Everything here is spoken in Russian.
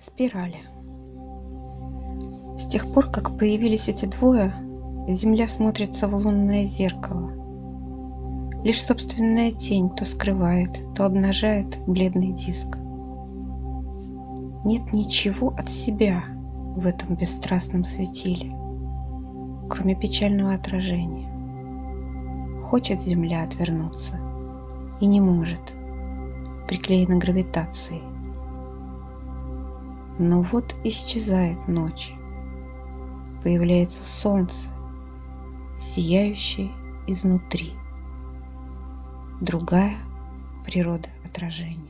Спирали. С тех пор, как появились эти двое, Земля смотрится в лунное зеркало. Лишь собственная тень то скрывает, то обнажает бледный диск. Нет ничего от себя в этом бесстрастном светиле, кроме печального отражения. Хочет Земля отвернуться и не может, приклеена гравитацией. Но вот исчезает ночь. Появляется солнце, сияющее изнутри. Другая природа отражения.